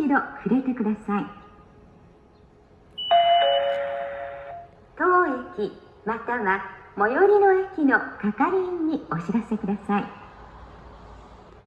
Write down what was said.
一度触れてください。当駅または最寄りの駅の係員にお知らせください。